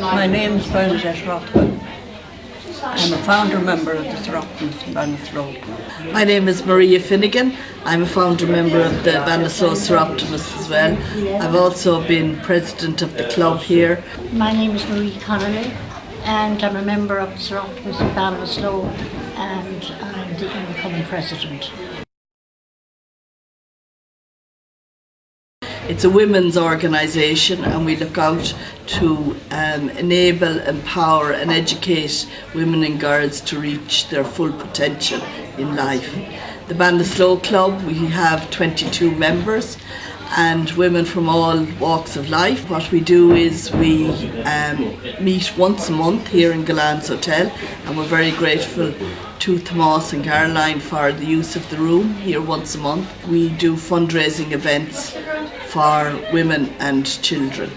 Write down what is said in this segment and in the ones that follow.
My name is Bernadette Rothwell. I'm a founder member of the Soroptimists in Ballinasloe. My name is Maria Finnegan. I'm a founder member of the Ballinasloe Soroptimists as well. I've also been president of the club here. My name is Marie Connolly and I'm a member of the Soroptimists in Ballinasloe and I'm the incoming president. It's a women's organisation and we look out to um, enable, empower and educate women and girls to reach their full potential in life. The Ballinasloe Club, we have 22 members and women from all walks of life. What we do is we um, meet once a month here in Gullane's Hotel and we're very grateful to Tomas and Caroline for the use of the room here once a month. We do fundraising events for women and children.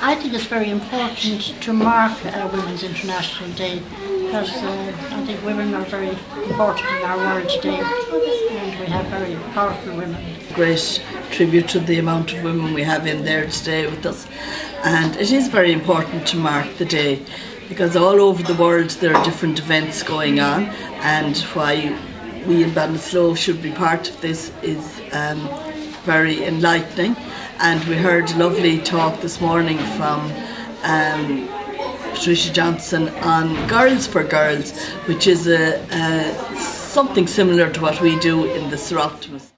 I think it's very important to mark uh, Women's International Day because uh, I think women are very important in our world today and we have very powerful women. Great tribute to the amount of women we have in there today with us and it is very important to mark the day because all over the world there are different events going on and why we in Ballinasloe should be part of this is um, very enlightening and we heard a lovely talk this morning from um, Patricia Johnson on Girls for Girls which is a, a, something similar to what we do in the Soroptimists.